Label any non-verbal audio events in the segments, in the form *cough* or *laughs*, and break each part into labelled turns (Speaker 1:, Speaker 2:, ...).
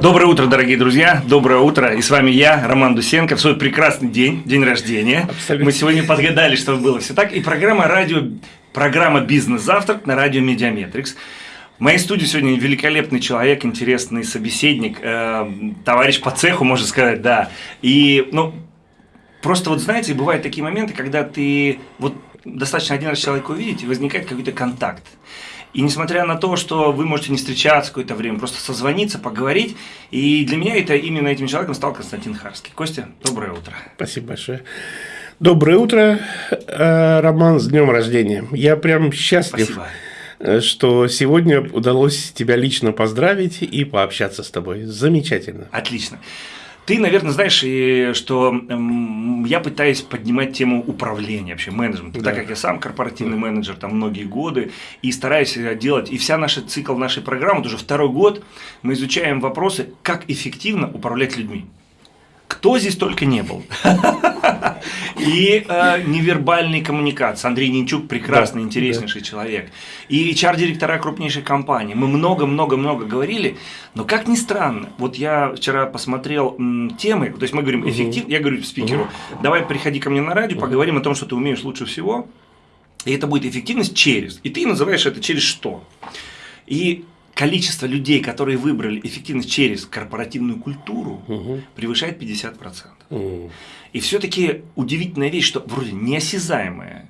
Speaker 1: Доброе утро, дорогие друзья. Доброе утро. И с вами я, Роман Дусенко, в свой прекрасный день, день рождения. Абсолютно. Мы сегодня подгадали, чтобы было все так. И программа радио, программа «Бизнес-завтрак» на радио «MediaMetrics». В моей студии сегодня великолепный человек, интересный собеседник, э, товарищ по цеху, можно сказать, да. И, ну, просто вот знаете, бывают такие моменты, когда ты вот достаточно один раз человека увидеть, и возникает какой-то контакт. И несмотря на то, что вы можете не встречаться какое-то время, просто созвониться, поговорить. И для меня это именно этим человеком стал Константин Харский. Костя, доброе утро.
Speaker 2: Спасибо большое. Доброе утро, э, Роман, с днем рождения. Я прям счастлив. Спасибо э, что сегодня удалось тебя лично поздравить и пообщаться с тобой. Замечательно.
Speaker 1: Отлично. Ты, наверное, знаешь, и, что эм, я пытаюсь поднимать тему управления, вообще менеджмента, да. так как я сам корпоративный да. менеджер там многие годы, и стараюсь делать, и вся наша цикл нашей программы, вот уже второй год, мы изучаем вопросы, как эффективно управлять людьми кто здесь только не был. И э, невербальные коммуникации. Андрей Нинчук прекрасный, да, интереснейший да. человек. И HR-директора крупнейшей компании. Мы много-много-много говорили, но как ни странно, вот я вчера посмотрел м, темы, то есть мы говорим эффектив, угу. я говорю спикеру, угу. давай приходи ко мне на радио, угу. поговорим о том, что ты умеешь лучше всего. И это будет эффективность через. И ты называешь это через что. И количество людей, которые выбрали эффективность через корпоративную культуру, угу. превышает 50%. Угу. И все-таки удивительная вещь, что вроде неосязаемая,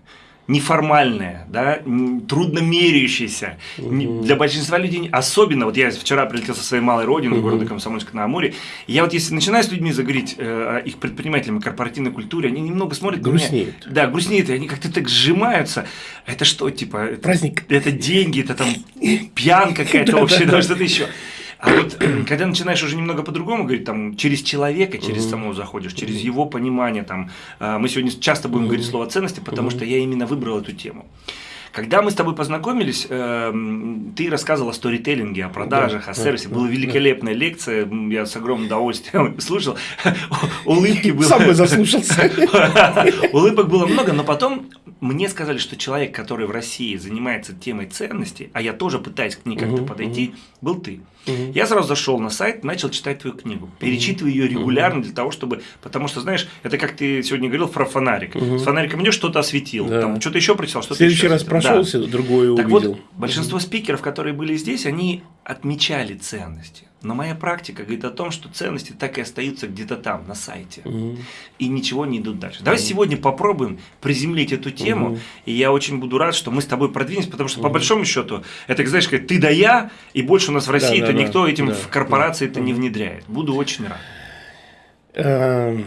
Speaker 1: неформальная, да, трудно меряющаяся. Угу. Для большинства людей, особенно, вот я вчера прилетел со своей малой родины, угу. города Комсомольска на Амуре, и я вот если начинаю с людьми заговорить э, о их предпринимателям, корпоративной культуре, они немного смотрят
Speaker 2: грустнеют.
Speaker 1: Меня, да, грустнеют, и они как-то так сжимаются. Это что, типа,
Speaker 2: праздник?
Speaker 1: Это, это деньги, это там пьянка какая-то *laughs* вообще, что-то еще. А вот когда начинаешь уже немного по-другому говорить, там, через человека, через угу. самого заходишь, через угу. его понимание, там, а, мы сегодня часто будем угу. говорить слово ценности, потому угу. что я именно выбрал эту тему. Когда мы с тобой познакомились, э, ты рассказывал о сторителлинге, о продажах, да, о сервисе. Да, Была великолепная да. лекция, я с огромным удовольствием *laughs* слушал. *laughs* Улыбки было.
Speaker 2: Сам бы заслушался. *laughs*
Speaker 1: Улыбок было много, но потом мне сказали, что человек, который в России занимается темой ценностей, а я тоже пытаюсь к ней как-то подойти, был ты. Угу. Я сразу зашел на сайт, начал читать твою книгу, перечитываю ее регулярно для того, чтобы, потому что, знаешь, это как ты сегодня говорил про фонарик. Угу. С фонариком идешь, что-то осветил, да. там что-то еще прочитал, что-то. В
Speaker 2: следующий раз прошелся, да. другое
Speaker 1: так
Speaker 2: увидел.
Speaker 1: Вот, большинство спикеров, которые были здесь, они отмечали ценности. Но моя практика говорит о том, что ценности так и остаются где-то там, на сайте. Угу. И ничего не идут дальше. Давай угу. сегодня попробуем приземлить эту тему. Угу. И я очень буду рад, что мы с тобой продвинемся, потому что угу. по большому счету, это, знаешь, как ты да я, и больше у нас в России-то да, да, никто да, этим да, в корпорации это да. не внедряет. Буду очень рад.
Speaker 2: Эм,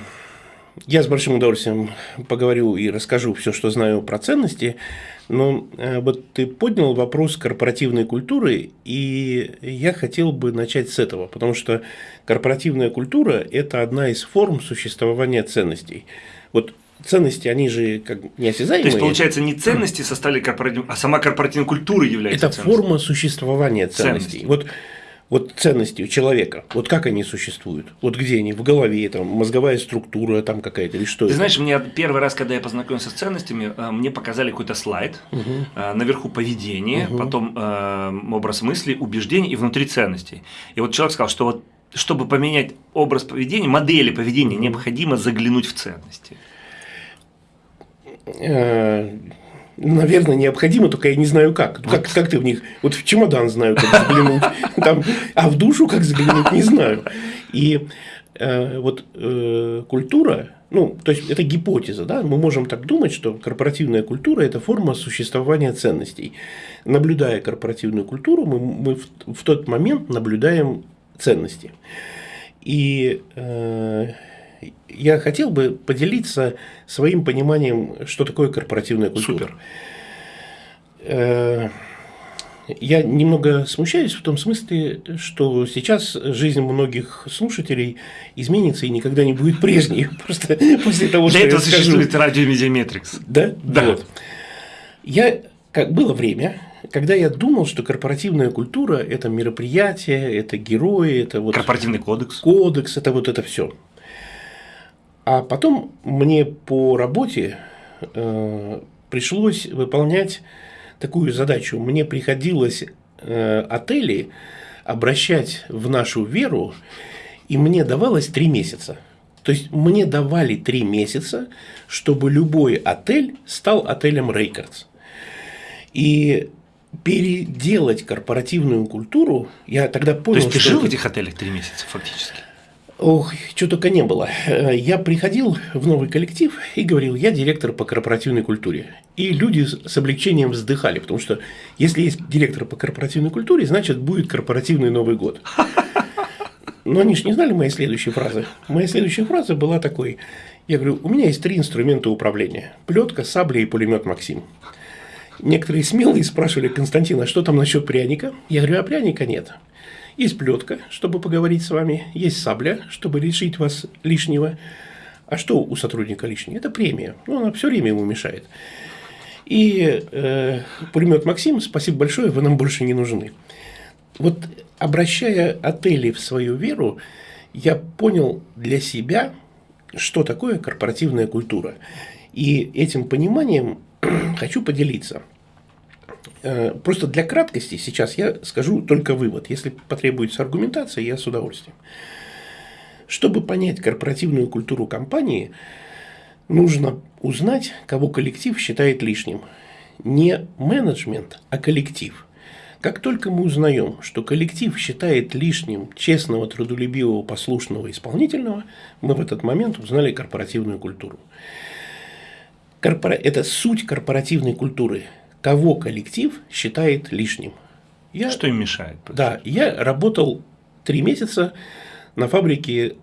Speaker 2: я с большим удовольствием поговорю и расскажу все, что знаю про ценности. Но э, вот ты поднял вопрос корпоративной культуры, и я хотел бы начать с этого, потому что корпоративная культура – это одна из форм существования ценностей. Вот ценности, они же как неосязаемые.
Speaker 1: То есть, получается, не ценности составили корпоративную, а сама корпоративная культура является
Speaker 2: Это форма существования ценностей. ценностей. Вот вот ценности у человека, вот как они существуют, вот где они, в голове, там, мозговая структура там какая-то или что
Speaker 1: Ты
Speaker 2: это?
Speaker 1: знаешь, мне первый раз, когда я познакомился с ценностями, э, мне показали какой-то слайд, угу. наверху поведение, угу. потом э, образ мысли, убеждений и внутри ценностей. И вот человек сказал, что вот чтобы поменять образ поведения, модели поведения, необходимо заглянуть в ценности.
Speaker 2: Наверное, необходимо, только я не знаю как. Как, как ты в них? Вот в чемодан знаю, как заглянуть, *laughs* там, а в душу как заглянуть, не знаю. И э, вот э, культура, ну, то есть это гипотеза, да, мы можем так думать, что корпоративная культура – это форма существования ценностей. Наблюдая корпоративную культуру, мы, мы в, в тот момент наблюдаем ценности. И э, я хотел бы поделиться своим пониманием, что такое корпоративная культура.
Speaker 1: Супер.
Speaker 2: Э, я немного смущаюсь в том смысле, что сейчас жизнь многих слушателей изменится и никогда не будет прежней. *laughs* Просто после того,
Speaker 1: Для что этого я существует радио MediaMetrics.
Speaker 2: Да? Да. Вот. Я, как было время, когда я думал, что корпоративная культура – это мероприятие, это герои, это вот…
Speaker 1: Корпоративный кодекс.
Speaker 2: Кодекс – это вот это все. А потом мне по работе э, пришлось выполнять такую задачу. Мне приходилось э, отели обращать в нашу веру, и мне давалось три месяца. То есть мне давали три месяца, чтобы любой отель стал отелем Рейкардс. И переделать корпоративную культуру, я тогда понял,
Speaker 1: То есть ты жил в этих отелях три месяца фактически?
Speaker 2: Ох, что только не было. Э, Я приходил в новый коллектив и говорил, я директор по корпоративной культуре. И люди с облегчением вздыхали, потому что если есть директор по корпоративной культуре, значит будет корпоративный Новый год. Но они же не знали моей следующей фразы. Моя следующая фраза была такой. Я говорю, у меня есть три инструмента управления. Плетка, сабля и пулемет Максим. Некоторые смелые спрашивали, Константин, а что там насчет пряника? Я говорю, а пряника нет. Есть плетка, чтобы поговорить с вами, есть сабля, чтобы лишить вас лишнего. А что у сотрудника лишнее? Это премия. Ну, она все время ему мешает. И э, пулемет Максим, спасибо большое, вы нам больше не нужны. Вот обращая отели в свою веру, я понял для себя, что такое корпоративная культура. И этим пониманием *clears throat* хочу поделиться. Э, Просто для краткости сейчас я скажу только вывод. Если потребуется аргументация, я с удовольствием. Чтобы понять корпоративную культуру компании, нужно узнать, кого коллектив считает лишним. Не менеджмент, а коллектив. Как только мы узнаем, что коллектив считает лишним честного, трудолюбивого, послушного, исполнительного, мы в этот момент узнали корпоративную культуру. Корпора- Это суть корпоративной культуры. Кого коллектив считает лишним. Я,
Speaker 1: Что им мешает?
Speaker 2: да, я работал три месяца на фабрике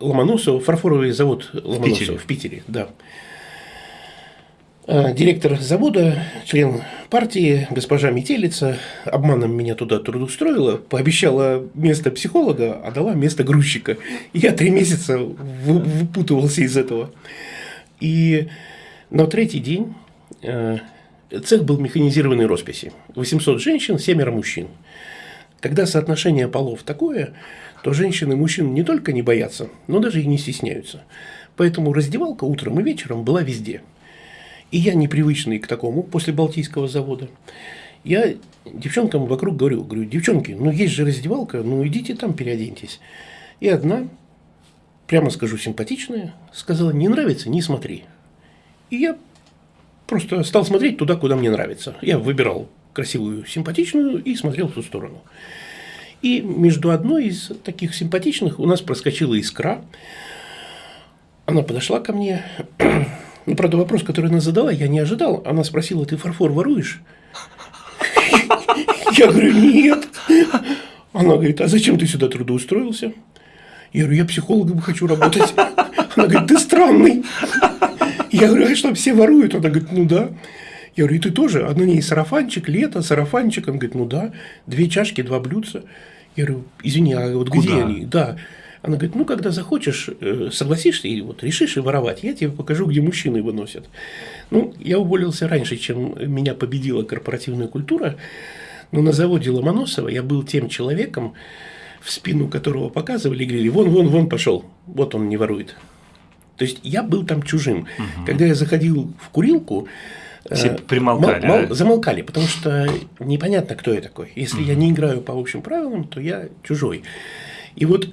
Speaker 2: Ломоносова, фарфоровый завод Ломоносова
Speaker 1: Питере.
Speaker 2: в Питере, да. А, Директор завода, член партии, госпожа Метелица, обманом меня туда трудоустроила, пообещала место психолога, а дала место грузчика. Я три месяца вы- выпутывался из этого. И на третий день цех был механизированной росписи. 800 женщин, семеро мужчин. Когда соотношение полов такое, то женщины и мужчин не только не боятся, но даже и не стесняются. Поэтому раздевалка утром и вечером была везде. И я непривычный к такому после Балтийского завода. Я девчонкам вокруг говорю, говорю, девчонки, ну есть же раздевалка, ну идите там переоденьтесь. И одна, прямо скажу, симпатичная, сказала, не нравится, не смотри. И я просто стал смотреть туда, куда мне нравится. Я выбирал красивую, симпатичную и смотрел в ту сторону. И между одной из таких симпатичных у нас проскочила искра. Она подошла ко мне. *clears throat* Ну, правда, вопрос, который она задала, я не ожидал. Она спросила, ты фарфор воруешь? *laughs* Я говорю, нет. Она говорит, а зачем ты сюда трудоустроился? Я говорю, я психологом хочу работать. Она говорит, ты странный. Я говорю, а что, все воруют? Она говорит, ну да. Я говорю, и ты тоже? А на ней сарафанчик, лето, сарафанчик. Она говорит, ну да, две чашки, два блюдца. Я говорю, извини, а вот где
Speaker 1: Куда?
Speaker 2: они? Да. Она говорит, ну, когда захочешь, э, согласишься и вот решишь и воровать, я тебе покажу, где мужчины выносят. Ну, я уволился раньше, чем меня победила корпоративная культура, но на заводе Ломоносова я был тем человеком, в спину которого показывали и говорили, вон, вон, вон пошел, вот он не ворует. То есть я был там чужим. Когда я заходил в курилку,
Speaker 1: Все
Speaker 2: э,
Speaker 1: примолкали,
Speaker 2: мол- мол- замолкали, потому что непонятно, кто я такой. Если я не играю по общим правилам, то я чужой. И вот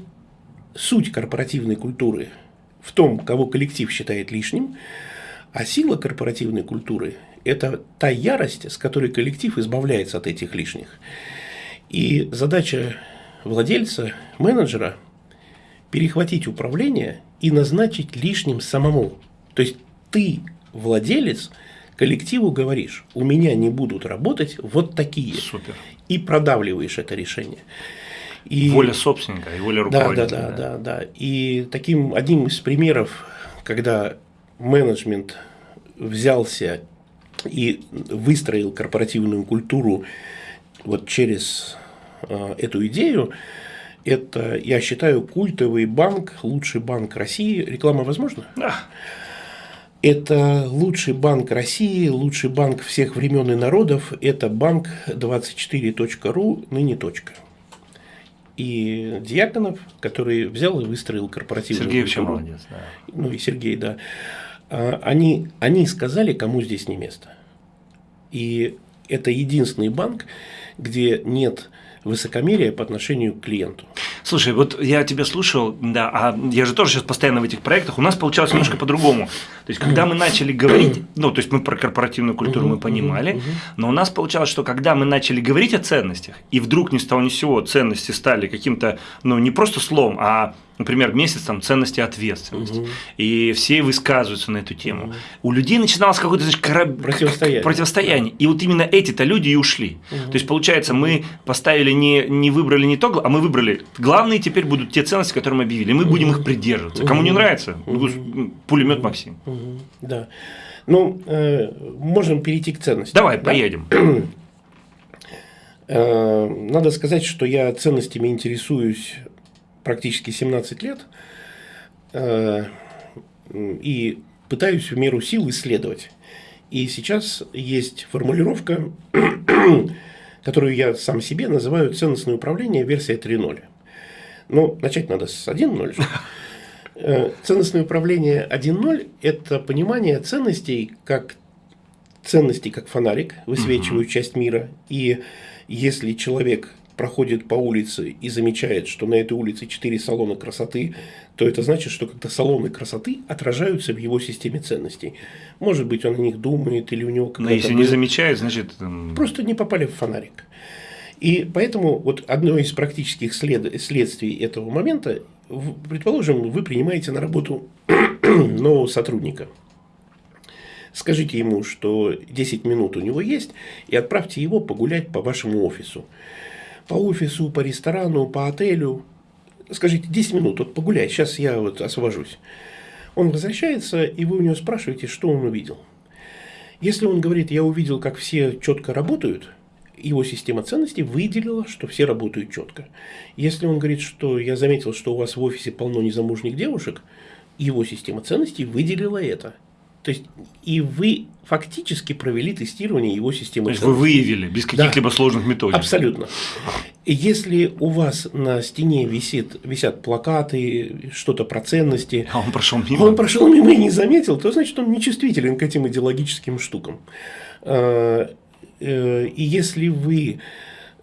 Speaker 2: суть корпоративной культуры в том, кого коллектив считает лишним, а сила корпоративной культуры – это та ярость, с которой коллектив избавляется от этих лишних. И задача владельца, менеджера – перехватить управление и назначить лишним самому. То есть ты, владелец, коллективу говоришь, у меня не будут работать вот такие.
Speaker 1: Супер.
Speaker 2: И продавливаешь это решение. И...
Speaker 1: Воля собственника и воля
Speaker 2: Да, да,
Speaker 1: руководителя.
Speaker 2: да, да, да. И таким одним из примеров, когда менеджмент взялся и выстроил корпоративную культуру вот через э, эту идею, это, я считаю, культовый банк, лучший банк России. Реклама возможна?
Speaker 1: Да.
Speaker 2: Это лучший банк России, лучший банк всех времен и народов. Это банк 24.ру, ныне точка. И Дьяконов, который взял и выстроил корпоративную
Speaker 1: Сергей вообще
Speaker 2: культуру.
Speaker 1: молодец. Да.
Speaker 2: Ну и Сергей, да. А, Они, они сказали, кому здесь не место. И это единственный банк, где нет высокомерия по отношению к клиенту.
Speaker 1: Слушай, вот я тебя слушал, да, а я же тоже сейчас постоянно в этих проектах, у нас получалось немножко по-другому. То есть, когда мы начали говорить, ну, то есть мы про корпоративную культуру мы понимали, но у нас получалось, что когда мы начали говорить о ценностях, и вдруг ни с того ни с сего ценности стали каким-то, ну, не просто словом, а например, месяц там ценности и ответственность. Угу. И все высказываются на эту тему. Угу. У людей начиналось какое-то значит, кораб... противостояние. противостояние. И вот именно эти-то люди и ушли. Угу. То есть, получается, мы поставили не, не выбрали не то, а мы выбрали. Главные теперь будут те ценности, которые мы объявили. Мы угу. будем их придерживаться. Кому не нравится, угу. пулемет Максим.
Speaker 2: Угу. Да. Ну, э, можем перейти к ценностям.
Speaker 1: Давай, да? поедем. *clears throat*
Speaker 2: Э, надо сказать, что я ценностями интересуюсь практически 17 лет э, и пытаюсь в меру сил исследовать. И сейчас есть формулировка, *coughs* которую я сам себе называю ценностное управление версия 3.0. Но начать надо с 1.0. *laughs* Э, ценностное управление 1.0 – это понимание ценностей как ценностей как фонарик, высвечивают часть мира. И если человек проходит по улице и замечает, что на этой улице четыре салона красоты, то это значит, что как-то салоны красоты отражаются в его системе ценностей. Может быть, он о них думает или у него
Speaker 1: какая-то... Но если не замечает, значит...
Speaker 2: Просто не попали в фонарик. И поэтому вот одно из практических след... следствий этого момента, предположим, вы принимаете на работу *clears throat* нового сотрудника. Скажите ему, что 10 минут у него есть, и отправьте его погулять по вашему офису по офису, по ресторану, по отелю. Скажите, 10 минут, вот погуляй, сейчас я вот освобожусь. Он возвращается, и вы у него спрашиваете, что он увидел. Если он говорит, я увидел, как все четко работают, его система ценностей выделила, что все работают четко. Если он говорит, что я заметил, что у вас в офисе полно незамужних девушек, его система ценностей выделила это. То есть, и вы фактически провели тестирование его системы.
Speaker 1: То есть, вы выявили без каких-либо да, сложных методик.
Speaker 2: Абсолютно. Если у вас на стене висит, висят плакаты, что-то про ценности,
Speaker 1: а он прошел мимо.
Speaker 2: Он прошел мимо и не заметил, то значит он нечувствителен к этим идеологическим штукам. А, э, и если вы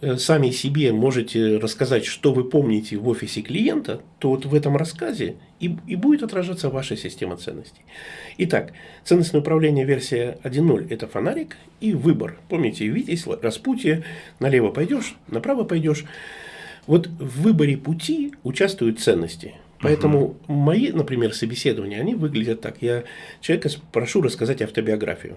Speaker 2: Э, сами себе можете рассказать, что вы помните в офисе клиента, то вот в этом рассказе и, и будет отражаться ваша система ценностей. Итак, ценностное управление версия 1.0 – это фонарик и выбор. Помните, видите, распутье, налево пойдешь, направо пойдешь. Вот в выборе пути участвуют ценности. Поэтому угу. мои, например, собеседования, они выглядят так. Я человека прошу рассказать автобиографию.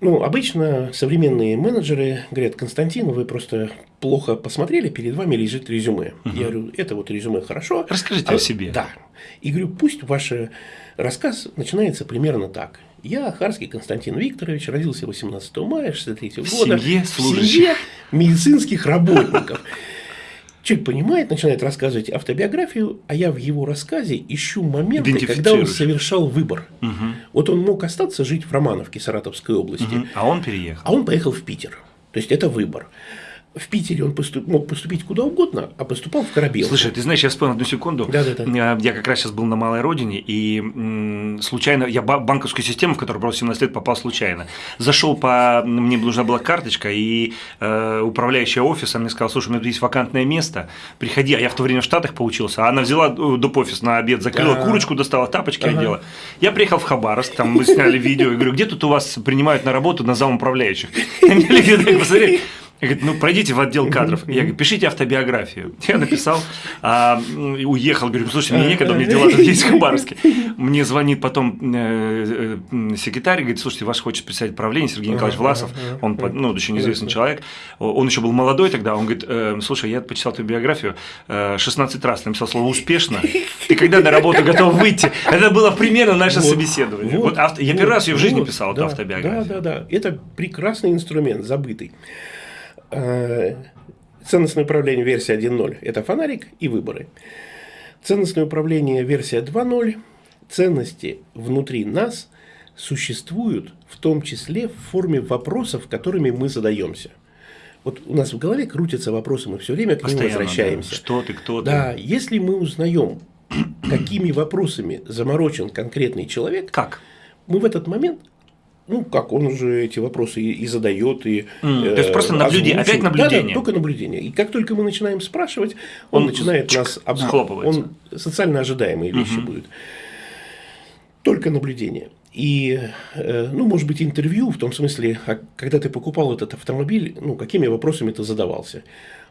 Speaker 2: Ну, обычно современные менеджеры говорят, Константин, вы просто плохо посмотрели, перед вами лежит резюме. Угу. Я говорю, это вот резюме хорошо.
Speaker 1: Расскажите а, о себе.
Speaker 2: Да. И говорю, пусть ваш рассказ начинается примерно так. Я, Харский Константин Викторович, родился 18 мая 63 года.
Speaker 1: В семье
Speaker 2: служащих. В семье медицинских работников. Человек понимает, начинает рассказывать автобиографию, а я в его рассказе ищу моменты, когда он совершал выбор. Угу. Вот он мог остаться жить в Романовке Саратовской области. Угу.
Speaker 1: А он переехал.
Speaker 2: А он поехал в Питер. То есть это выбор в Питере он поступ, мог поступить куда угодно, а поступал в Корабел.
Speaker 1: Слушай, ты знаешь, я вспомнил одну секунду.
Speaker 2: Да, да,
Speaker 1: да. Я как раз сейчас был на малой родине, и случайно, я банковскую систему, в которую просто 17 лет попал случайно. Зашел по, мне нужна была карточка, и э, управляющая офисом мне сказала, слушай, у меня тут есть вакантное место, приходи, а я в то время в Штатах поучился, а она взяла э, доп. офис на обед, закрыла А-а-а. курочку, достала тапочки ага. одела. Я приехал в Хабаровск, там мы сняли видео, и говорю, где тут у вас принимают на работу на зам управляющих? *laughs* Мне посмотри, я говорю, ну пройдите в отдел кадров. Я говорю, пишите автобиографию. Я написал, а, уехал, говорю, слушайте, мне некогда, у меня дела тут есть в Хабаровске. Мне звонит потом э, э, секретарь, говорит, слушайте, ваш хочет представить правление, Сергей Николаевич Власов, он ну, очень известный человек, он еще был молодой тогда, он говорит, э, слушай, я почитал твою биографию, 16 раз написал слово «успешно», ты когда на работу *laughs* готов выйти? Это было примерно наше вот, собеседование. Вот, вот, я первый раз ее в жизни писал, эту автобиографию.
Speaker 2: Да, да, да, это прекрасный инструмент, забытый. Э, ценностное управление версия 1.0 – это фонарик и выборы. Ценностное управление версия 2.0 – ценности внутри нас существуют в том числе в форме вопросов, которыми мы задаемся. Вот у нас в голове крутятся вопросы, мы все время к ним возвращаемся. Да.
Speaker 1: Что ты, кто
Speaker 2: ты? Да, если мы узнаем, *clears throat* какими вопросами заморочен конкретный человек,
Speaker 1: как?
Speaker 2: Мы в этот момент ну, как он уже эти вопросы и, и задает, и
Speaker 1: mm, э, То есть просто наблюдение, опять наблюдение. Да, да,
Speaker 2: только наблюдение. И как только мы начинаем спрашивать, он, он начинает чик, нас
Speaker 1: обманывать.
Speaker 2: Он социально ожидаемые вещи угу. будет. Только наблюдение. И, э, ну, может быть, интервью в том смысле, а когда ты покупал этот автомобиль, ну, какими вопросами ты задавался.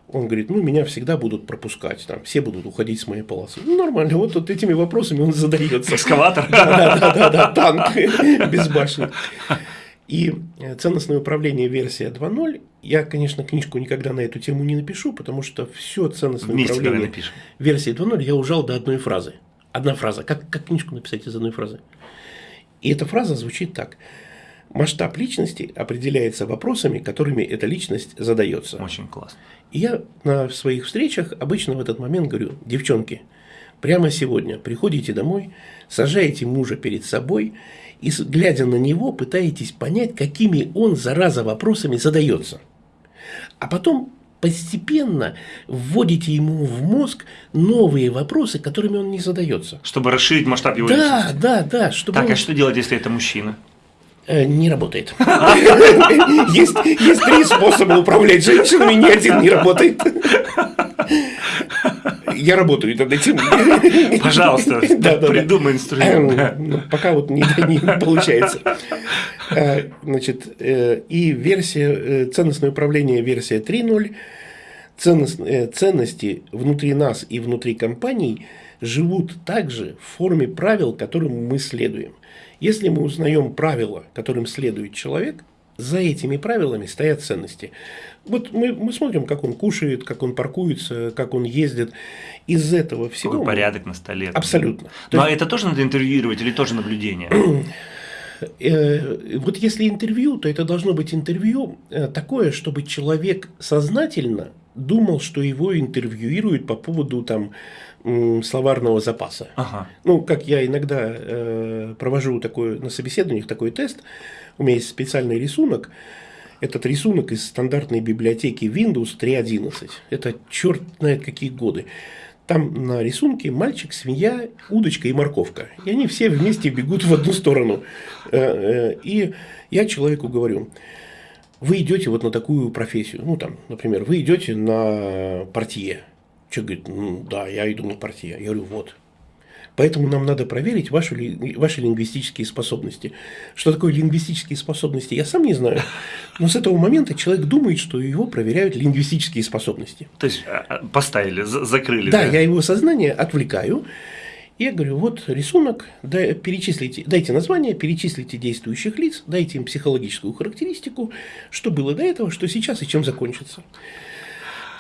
Speaker 2: Он говорит, ну, меня всегда будут пропускать, там, все будут уходить с моей полосы. Ну, нормально, вот, вот этими вопросами он задается.
Speaker 1: Экскаватор?
Speaker 2: Да, да, да, да, танк *laughs* без башни. И ценностное управление версия 2.0, я, конечно, книжку никогда на эту тему не напишу, потому что все ценностное Вместе управление версии 2.0 я ужал до одной фразы. Одна фраза. Как, как книжку написать из одной фразы? И эта фраза звучит так. Масштаб личности определяется вопросами, которыми эта личность задается.
Speaker 1: Очень классно.
Speaker 2: И я на своих встречах обычно в этот момент говорю, девчонки, прямо сегодня приходите домой, сажаете мужа перед собой и, глядя на него, пытаетесь понять, какими он, зараза, вопросами задается. А потом постепенно вводите ему в мозг новые вопросы, которыми он не задается.
Speaker 1: Чтобы расширить масштаб его
Speaker 2: да,
Speaker 1: личности.
Speaker 2: Да, да, да.
Speaker 1: Чтобы так, он... а что делать, если это мужчина?
Speaker 2: Э, не работает. *laughs* Есть, есть три способа управлять женщинами, ни один не работает. Я работаю над этим.
Speaker 1: Пожалуйста, *laughs* да, да, придумай инструмент. Э,
Speaker 2: ну, пока вот не, не получается. Э, значит, и версия, ценностное управление версия 3.0, ценности внутри нас и внутри компаний живут также в форме правил, которым мы следуем. Если мы узнаем правила, которым следует человек, за этими правилами стоят ценности. Вот мы, мы смотрим, как он кушает, как он паркуется, как он ездит. Из этого всего...
Speaker 1: Какой порядок на столе.
Speaker 2: Абсолютно.
Speaker 1: То Но есть... это тоже надо интервьюировать или тоже наблюдение? *clears throat*
Speaker 2: Э, вот если интервью, то это должно быть интервью э, такое, чтобы человек сознательно думал, что его интервьюируют по поводу там словарного запаса.
Speaker 1: Ага.
Speaker 2: Ну, как я иногда э, провожу такой, на собеседованиях такой тест, у меня есть специальный рисунок, этот рисунок из стандартной библиотеки Windows 3.11. Это черт знает какие годы. Там на рисунке мальчик, свинья, удочка и морковка. И они все вместе бегут в одну сторону. Э, э, и я человеку говорю, вы идете вот на такую профессию. Ну, там, например, вы идете на портье. Человек говорит, ну, да, я иду на партию. Я говорю, вот. Поэтому нам надо проверить ваши, ваши лингвистические способности. Что такое лингвистические способности, я сам не знаю. Но с этого момента человек думает, что его проверяют лингвистические способности.
Speaker 1: То есть а, а, поставили, закрыли.
Speaker 2: Да, да, я его сознание отвлекаю. Я говорю, вот рисунок, да, перечислите, дайте название, перечислите действующих лиц, дайте им психологическую характеристику, что было до этого, что сейчас и чем закончится.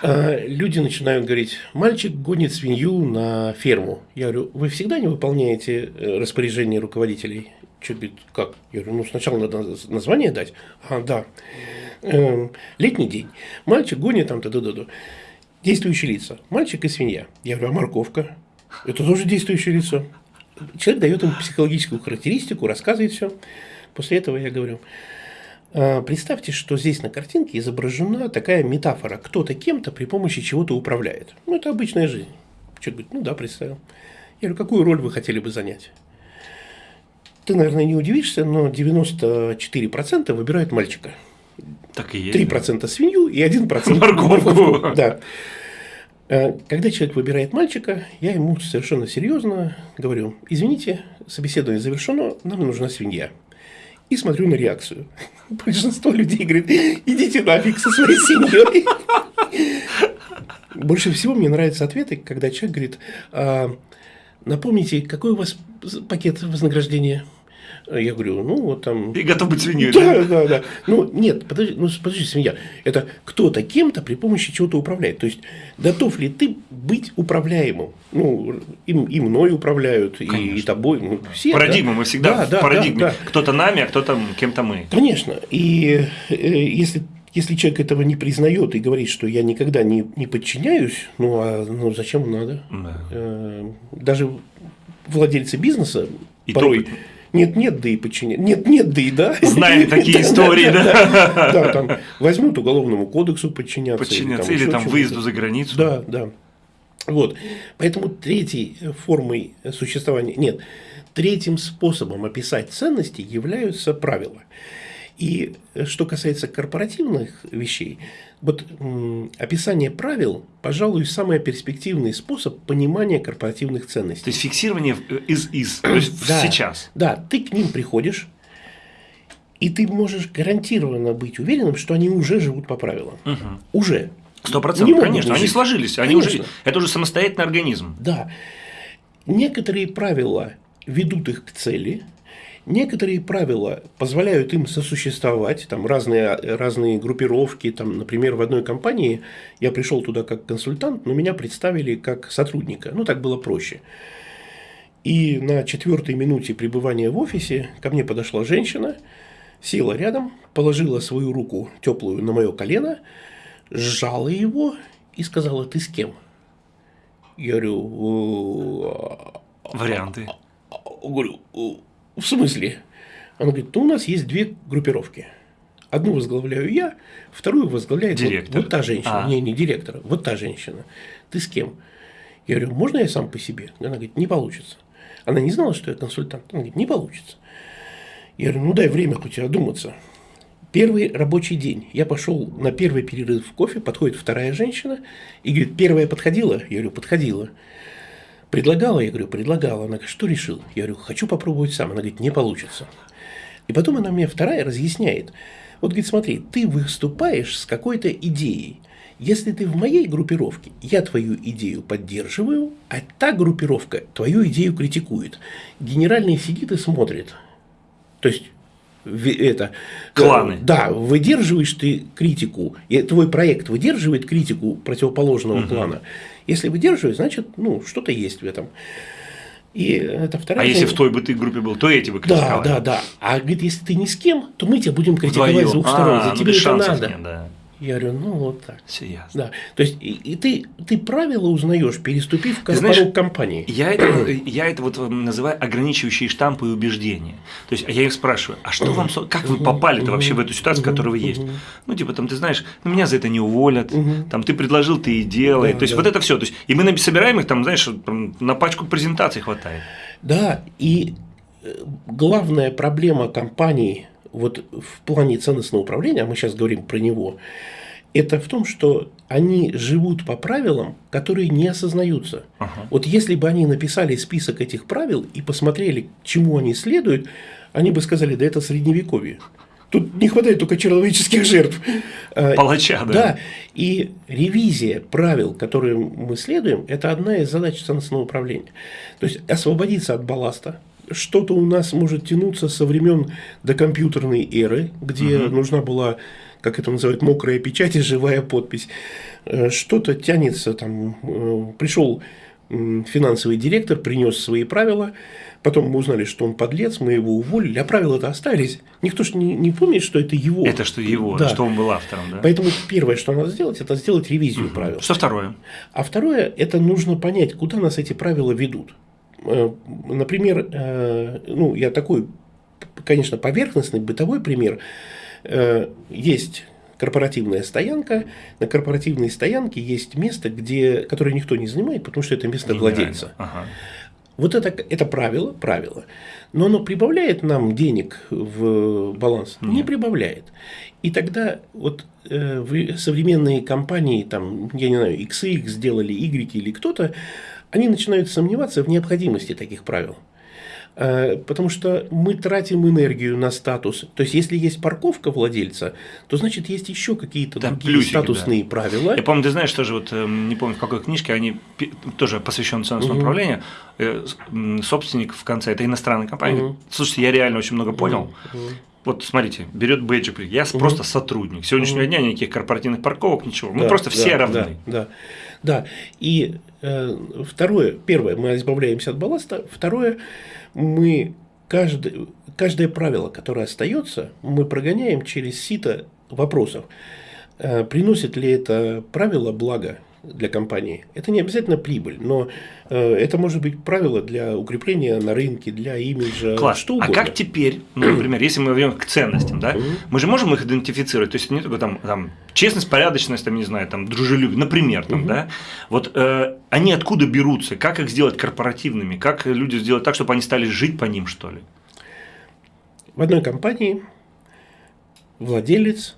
Speaker 2: А, люди начинают говорить, мальчик гонит свинью на ферму. Я говорю, вы всегда не выполняете э, распоряжение руководителей? Что, говорит, как? Я говорю, ну сначала надо название дать. А, да. Эм, летний день. Мальчик гонит там, да-да-да. Действующие лица. Мальчик и свинья. Я говорю, а морковка? Это тоже действующее лицо. Человек дает им психологическую характеристику, рассказывает все. После этого я говорю, представьте, что здесь на картинке изображена такая метафора. Кто-то кем-то при помощи чего-то управляет. Ну, это обычная жизнь. Человек говорит, ну да, представил. Я говорю, какую роль вы хотели бы занять? Ты, наверное, не удивишься, но 94% выбирают мальчика.
Speaker 1: Так и есть.
Speaker 2: 3% свинью и 1% *laughs*
Speaker 1: морковку.
Speaker 2: Да. А, когда человек выбирает мальчика, я ему совершенно серьезно говорю, извините, собеседование завершено, нам нужна свинья и смотрю на реакцию. *laughs* Большинство людей говорит, идите нафиг со своей семьей. *laughs* Больше всего мне нравятся ответы, когда человек говорит, а, напомните, какой у вас пакет вознаграждения? Я говорю, ну вот там...
Speaker 1: И готов быть свиньей,
Speaker 2: да? Да, да. Ну, нет, подожди, ну, подожди, свинья. Это кто-то кем-то при помощи чего-то управляет. То есть, готов ли ты быть управляемым? Ну, и, и мной управляют, и, и тобой. Ну,
Speaker 1: все, Парадигма, да? мы всегда да, в да, парадигме. Да, да. Кто-то нами, а кто-то кем-то мы.
Speaker 2: Конечно. И э, если если человек этого не признает и говорит, что я никогда не, не подчиняюсь, ну а ну, зачем надо? Да. Э, даже владельцы бизнеса и порой то нет, нет, да и подчинять. Нет, нет, да и да.
Speaker 1: Знаем такие истории, да. *laughs*
Speaker 2: Да, там возьмут уголовному кодексу подчиняться.
Speaker 1: Подчиняться или там выезду за границу.
Speaker 2: Да, да. Вот. Поэтому третьей формой существования, нет, третьим способом описать ценности являются правила. И что касается корпоративных вещей, вот описание правил, пожалуй, самый перспективный способ понимания корпоративных ценностей.
Speaker 1: То есть фиксирование из-из, то есть да, сейчас.
Speaker 2: Да, ты к ним приходишь, и ты можешь гарантированно быть уверенным, что они уже живут по правилам. Угу. Уже.
Speaker 1: Сто процентов, конечно, они сложились, они уже, это уже самостоятельный организм.
Speaker 2: Да. Некоторые правила ведут их к цели, Некоторые правила позволяют им сосуществовать, там разные, разные группировки, там, например, в одной компании я пришел туда как консультант, но меня представили как сотрудника, ну так было проще. И на четвертой минуте пребывания в офисе ко мне подошла женщина, села рядом, положила свою руку теплую на мое колено, сжала его и сказала, ты с кем? Я говорю,
Speaker 1: варианты.
Speaker 2: Говорю, в смысле? Она говорит, ну, у нас есть две группировки. Одну возглавляю я, вторую возглавляет директор. Вот, вот та женщина. А. Не, не директора, вот та женщина. Ты с кем? Я говорю, можно я сам по себе? Она говорит, не получится. Она не знала, что я консультант. Она говорит, не получится. Я говорю, ну дай время хоть одуматься. Первый рабочий день. Я пошел на первый перерыв в кофе, подходит вторая женщина и говорит, первая подходила? Я говорю, подходила. Предлагала? Я говорю, предлагала. Она говорит, что решил? Я говорю, хочу попробовать сам. Она говорит, не получится. И потом она мне вторая разъясняет. Вот, говорит, смотри, ты выступаешь с какой-то идеей. Если ты в моей группировке, я твою идею поддерживаю, а та группировка твою идею критикует. Генеральный сидит и смотрит. То есть это э,
Speaker 1: кланы.
Speaker 2: Да, выдерживаешь ты критику, и твой проект выдерживает критику противоположного угу. клана. Если выдерживает, значит, ну, что-то есть в этом.
Speaker 1: И это вторая. А если в той бы ты группе был, то эти бы
Speaker 2: критиковали. Да, да, да. А говорит, если ты ни с кем, то мы тебя будем критиковать Вдвоем. с двух сторон. А, За ну, тебе это надо. Нет, да. Я говорю, ну вот так.
Speaker 1: Все ясно.
Speaker 2: Да. То есть, и, и ты, ты правила узнаешь, переступив в порог компании.
Speaker 1: Я это, я это вот называю ограничивающие штампы и убеждения. То есть, я их спрашиваю, а что вам, как вы попали-то вообще в эту ситуацию, которая вы есть? Ну, типа, там, ты знаешь, ну, меня за это не уволят, там, ты предложил, ты и делай. Да, То есть, да. вот это все. То есть, и мы собираем их, там, знаешь, на пачку презентаций хватает.
Speaker 2: Да, и э, главная проблема компании – вот в плане ценностного управления, а мы сейчас говорим про него, это в том, что они живут по правилам, которые не осознаются. Ага. Вот если бы они написали список этих правил и посмотрели, чему они следуют, они бы сказали, да это средневековье. Тут не хватает только человеческих жертв.
Speaker 1: А, Палача, да.
Speaker 2: Да. И ревизия правил, которые мы следуем, это одна из задач ценностного управления. То есть освободиться от балласта, что-то у нас может тянуться со времен докомпьютерной эры, где угу. нужна была, как это называют, мокрая печать и живая подпись. Э, что-то тянется, там, э, пришел финансовый директор, принес свои правила, потом мы узнали, что он подлец, мы его уволили, а правила-то остались. Никто же не, не помнит, что это его.
Speaker 1: Это что его, да. что он был автором. Да?
Speaker 2: Поэтому первое, что надо сделать, это сделать ревизию угу. правил.
Speaker 1: Что второе?
Speaker 2: А второе, это нужно понять, куда нас эти правила ведут. Э, например, э, ну, я такой, конечно, поверхностный, бытовой пример. Э, есть корпоративная стоянка. На корпоративной стоянке есть место, где, которое никто не занимает, потому что это место владельца. Ага. Вот это, это правило, правило. Но оно прибавляет нам денег в баланс? Нет. Не прибавляет. И тогда вот э, современные компании, там, я не знаю, XX сделали, Y или кто-то, они начинают сомневаться в необходимости таких правил. Э, потому что мы тратим энергию на статус. То есть, если есть парковка владельца, то значит есть еще какие-то да, другие плюсики, статусные да. правила.
Speaker 1: Я помню, ты знаешь, тоже вот эм, не помню в какой книжке, они тоже посвящены ценностному угу. управлению. Э, собственник в конце это иностранная компания. Угу. Слушайте, я реально очень много понял. Угу. Вот смотрите, берет бэджик, я угу. просто сотрудник. Сегодняшнего угу. дня никаких корпоративных парковок, ничего. Мы да, просто все
Speaker 2: да,
Speaker 1: равны.
Speaker 2: Да, да. Да, и э, второе, первое, мы избавляемся от балласта, второе, мы каждое, каждое правило, которое остается, мы прогоняем через сито вопросов. Э, приносит ли это правило благо для компании, это не обязательно прибыль, но э, это может быть правило для укрепления на рынке, для имиджа,
Speaker 1: Класс.
Speaker 2: что
Speaker 1: А
Speaker 2: угодно.
Speaker 1: как теперь, ну, например, если мы вернем к ценностям, да, мы же можем их идентифицировать, то есть не только там, там честность, порядочность, там, не знаю, там, дружелюбие, например, там, да, вот э, они откуда берутся, как их сделать корпоративными, как люди сделать так, чтобы они стали жить по ним, что ли?
Speaker 2: В одной компании владелец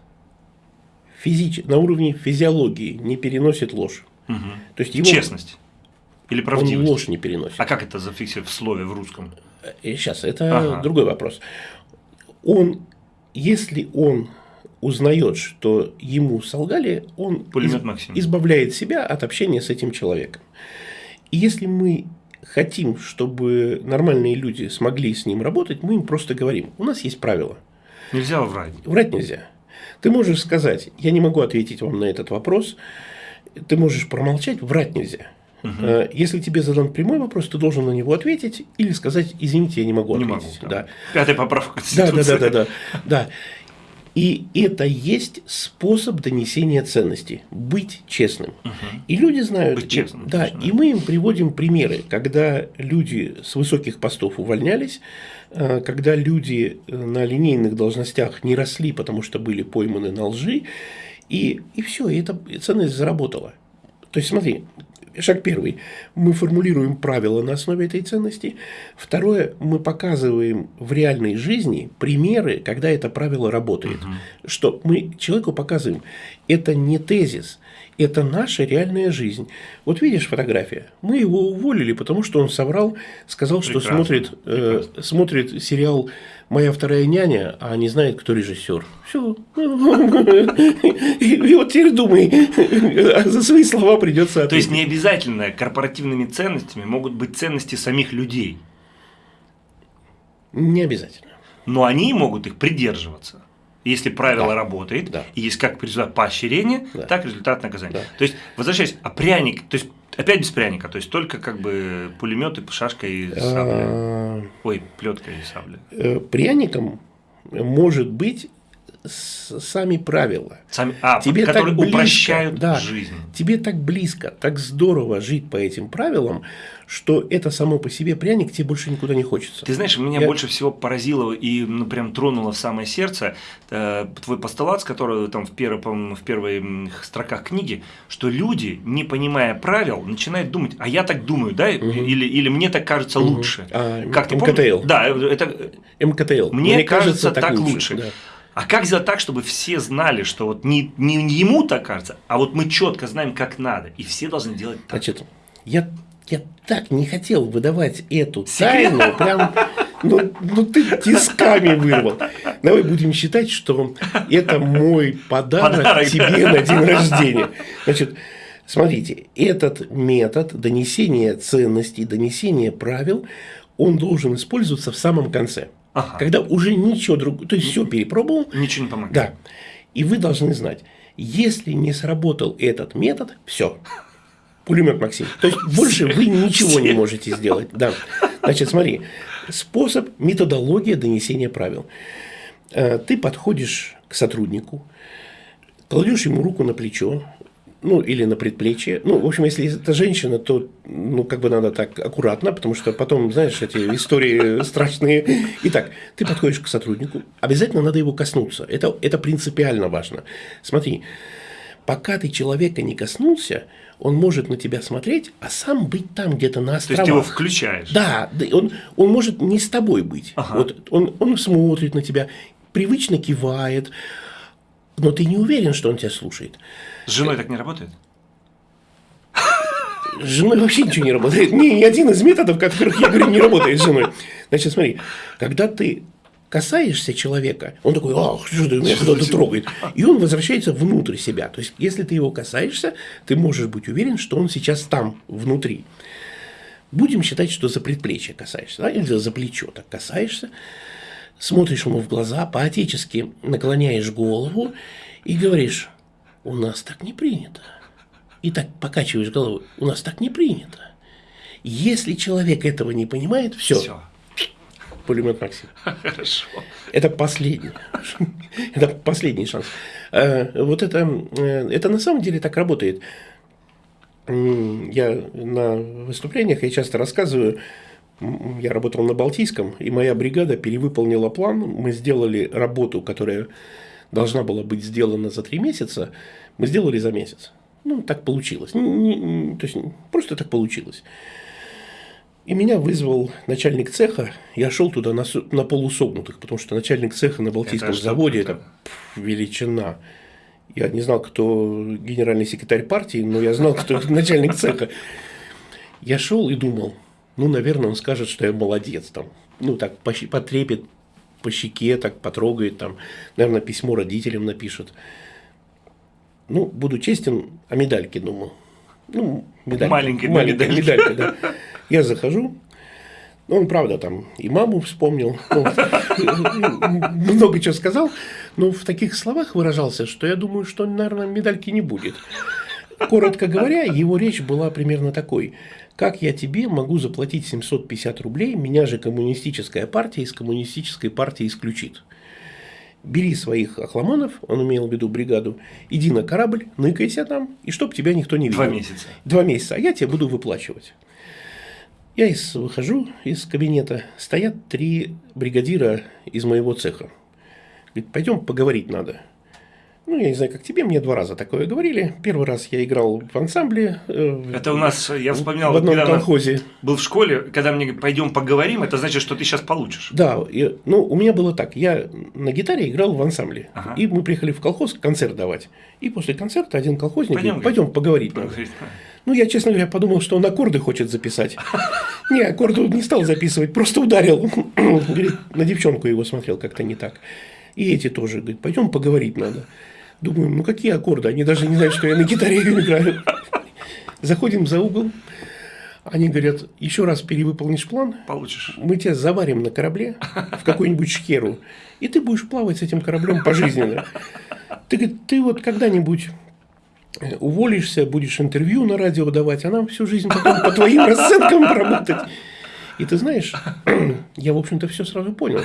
Speaker 2: физич... на уровне физиологии не переносит ложь.
Speaker 1: Мгм.
Speaker 2: То есть его
Speaker 1: Честность или
Speaker 2: он
Speaker 1: правдивость?
Speaker 2: ложь не переносит.
Speaker 1: А как это зафиксировать в слове в русском?
Speaker 2: Сейчас, это
Speaker 1: Ага.
Speaker 2: другой вопрос. Он, если он узнает, что ему солгали, он
Speaker 1: Пулемет
Speaker 2: из-
Speaker 1: Максим.
Speaker 2: избавляет себя от общения с этим человеком. И если мы хотим, чтобы нормальные люди смогли с ним работать, мы им просто говорим, у нас есть правила.
Speaker 1: Нельзя врать.
Speaker 2: Врать нельзя. Ты можешь сказать, я не могу ответить вам на этот вопрос, ты можешь промолчать, врать нельзя. Э, Если тебе задан прямой вопрос, ты должен на него ответить или сказать, извините, я не могу
Speaker 1: Не
Speaker 2: ответить.
Speaker 1: могу.
Speaker 2: Да.
Speaker 1: Пятая поправка
Speaker 2: Да, да, да, да, да. И это есть способ донесения ценностей. Быть честным. И люди знают.
Speaker 1: Быть честным,
Speaker 2: и- да,
Speaker 1: точно,
Speaker 2: и мы им приводим примеры, когда люди с высоких постов увольнялись, э, когда люди э, на линейных должностях не росли, потому что были пойманы на лжи, и, и все, и эта ценность заработала. То есть, смотри, шаг первый. Мы формулируем правила на основе этой ценности. Второе, мы показываем в реальной жизни примеры, когда это правило работает. Что мы человеку показываем, это не тезис, это наша реальная жизнь. Вот видишь фотография. Мы его уволили, потому что он соврал, сказал, что
Speaker 1: Прекрасно,
Speaker 2: смотрит, э, смотрит сериал «Моя вторая няня», а не знает, кто режиссер. Все. И вот теперь думай, за свои слова придется
Speaker 1: То есть
Speaker 2: ответить.
Speaker 1: не обязательно корпоративными ценностями могут быть ценности самих людей,
Speaker 2: Не обязательно.
Speaker 1: но они могут их придерживаться. Если правило
Speaker 2: Да.
Speaker 1: работает,
Speaker 2: Да.
Speaker 1: и есть как результат поощрения,
Speaker 2: Да.
Speaker 1: так результат наказания.
Speaker 2: Да.
Speaker 1: То есть, возвращаясь, а пряник, то есть опять без пряника, то есть только как бы пулемет и шашка и сабля.
Speaker 2: А,
Speaker 1: Ой, плетка и сабля.
Speaker 2: э, Пряником может быть сами правила.
Speaker 1: Сами, а,
Speaker 2: Тебе так
Speaker 1: которые
Speaker 2: близко,
Speaker 1: упрощают
Speaker 2: да.
Speaker 1: жизнь.
Speaker 2: Тебе так близко, так здорово жить по этим правилам, что это само по себе пряник тебе больше никуда не хочется.
Speaker 1: Ты знаешь, меня
Speaker 2: Я-
Speaker 1: больше всего поразило и ну, прям тронуло в самое сердце э, твой постулат, который там в, первой, по-моему, в первых строках книги, что люди, не понимая правил, начинают думать, а я так думаю, да, или, или мне так кажется лучше.
Speaker 2: А,
Speaker 1: как ты
Speaker 2: МКТЛ.
Speaker 1: помнишь? Да, это
Speaker 2: МКТЛ.
Speaker 1: мне, кажется, так лучше.
Speaker 2: да.
Speaker 1: А как сделать так, чтобы все знали, что вот не, не ему так кажется, а вот мы четко знаем, как надо, и все должны делать так.
Speaker 2: Значит, я, я так не хотел выдавать эту
Speaker 1: Секрет.
Speaker 2: тайну, прям, ну, ну ты тисками вырвал. Давай будем считать, что это мой подарок,
Speaker 1: Подарок,
Speaker 2: тебе на день рождения. Значит, смотрите, этот метод донесения ценностей, донесения правил, он должен использоваться в самом конце.
Speaker 1: Ага.
Speaker 2: Когда уже ничего другого, то есть все перепробовал,
Speaker 1: Ничего не помогает.
Speaker 2: да. И вы должны знать, если не сработал этот метод, все. Пулемет Максим. То есть больше вы ничего не можете сделать. Да. Значит, смотри. Способ, методология донесения правил. Э, Ты подходишь к сотруднику, кладешь ему руку на плечо, ну, или на предплечье. Ну, в общем, если это женщина, то, ну, как бы надо так аккуратно, потому что потом, знаешь, эти истории *laughs* страшные. Итак, ты подходишь к сотруднику, обязательно надо его коснуться. Это, это принципиально важно. Смотри, пока ты человека не коснулся, он может на тебя смотреть, а сам быть там где-то на
Speaker 1: То
Speaker 2: островах.
Speaker 1: есть ты его включаешь.
Speaker 2: Да, да, он, он может не с тобой быть.
Speaker 1: Ага.
Speaker 2: Вот он, он смотрит на тебя, привычно кивает, но ты не уверен, что он тебя слушает.
Speaker 1: С женой так не работает?
Speaker 2: С женой вообще ничего не работает. Ни, ни один из методов, которых я говорю, не работает с женой. Значит, смотри, когда ты касаешься человека, он такой, ах, что ты меня кто-то трогает. И он возвращается внутрь себя. То есть, если ты его касаешься, ты можешь быть уверен, что он сейчас там, внутри. Будем считать, что за предплечье касаешься, да, или за плечо так касаешься, смотришь ему в глаза, по-отечески наклоняешь голову и говоришь, у нас так не принято. И так покачиваешь головой, у нас так не принято. Если человек этого не понимает, все,
Speaker 1: Все.
Speaker 2: пулемет Максим.
Speaker 1: Хорошо.
Speaker 2: Это последний. Это последний шанс. Э, Вот это, э, это на самом деле так работает. я на выступлениях, я часто рассказываю, я работал на Балтийском, и моя бригада перевыполнила план. Мы сделали работу, которая должна была быть сделана за три месяца, мы сделали за месяц. Ну, так получилось. Не, не, то есть, просто так получилось. И меня вызвал начальник цеха. Я шел туда на, на полусогнутых, потому что начальник цеха на Балтийском это заводе – это величина. Я не знал, кто генеральный секретарь партии, но я знал, кто *laughs* начальник цеха. Я шел и думал, ну, наверное, он скажет, что я молодец. Там. Ну, так потрепет по щеке, так потрогает, там, наверное, письмо родителям напишет. Ну, буду честен, о медальке думал. Ну, медалька.
Speaker 1: Маленькая, маленькая медалька. медалька,
Speaker 2: да. Я захожу, ну, он, правда, там и маму вспомнил, ну, много чего сказал, но в таких словах выражался, что я думаю, что, наверное, медальки не будет. Коротко говоря, его речь была примерно такой. Как я тебе могу заплатить 750 рублей, меня же коммунистическая партия из коммунистической партии исключит. Бери своих охламонов, он имел в виду бригаду, иди на корабль, ныкайся там, и чтоб тебя никто не видел.
Speaker 1: Два месяца.
Speaker 2: Два месяца, а я тебе буду выплачивать. Я из, выхожу из кабинета, стоят три бригадира из моего цеха. Говорит, пойдем поговорить надо. Ну, я не знаю, как тебе, мне два раза такое говорили. Первый раз я играл в ансамбле.
Speaker 1: Э, это у нас, я вспоминал,
Speaker 2: в одном колхозе.
Speaker 1: Был в школе, когда мне пойдем поговорим, это значит, что ты сейчас получишь.
Speaker 2: Да, я, ну, у меня было так. Я на гитаре играл в ансамбле. Ага. И мы приехали в колхоз концерт давать. И после концерта один колхозник пойдем, говорит, пойдем поговорить. поговорить. Ну, я, честно говоря, подумал, что он аккорды хочет записать. *laughs* Не, аккорды не стал записывать, просто ударил. *coughs* Говорит, на девчонку его смотрел как-то не так. И эти тоже, говорит, пойдем поговорить надо. Думаю, ну какие аккорды? Они даже не знают, что я на гитаре *laughs* играю. Заходим за угол. Они говорят, еще раз перевыполнишь план,
Speaker 1: получишь.
Speaker 2: Мы тебя заварим на корабле в какую-нибудь шхеру, и ты будешь плавать с этим кораблем пожизненно. Ты, ты вот когда-нибудь э, уволишься, будешь интервью на радио давать, а нам всю жизнь потом по твоим расценкам работать. И ты знаешь, *clears throat* я, в общем-то, все сразу понял.